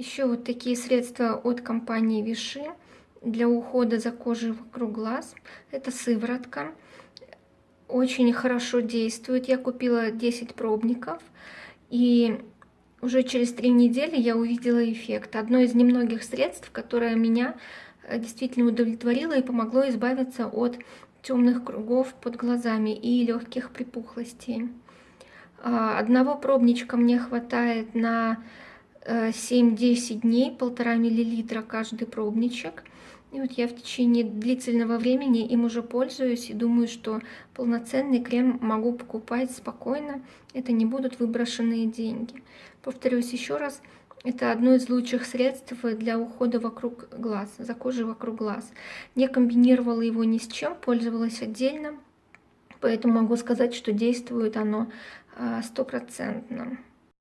Еще вот такие средства от компании Виши для ухода за кожей вокруг глаз. Это сыворотка. Очень хорошо действует. Я купила 10 пробников. И уже через три недели я увидела эффект. Одно из немногих средств, которое меня э, действительно удовлетворило и помогло избавиться от темных кругов под глазами и легких припухлостей. А, одного пробничка мне хватает на 7-10 э, дней, полтора миллилитра каждый пробничек. И вот я в течение длительного времени им уже пользуюсь и думаю, что полноценный крем могу покупать спокойно. Это не будут выброшенные деньги. Повторюсь еще раз, это одно из лучших средств для ухода вокруг глаз, за кожей вокруг глаз. Не комбинировала его ни с чем, пользовалась отдельно. Поэтому могу сказать, что действует оно а, стопроцентно.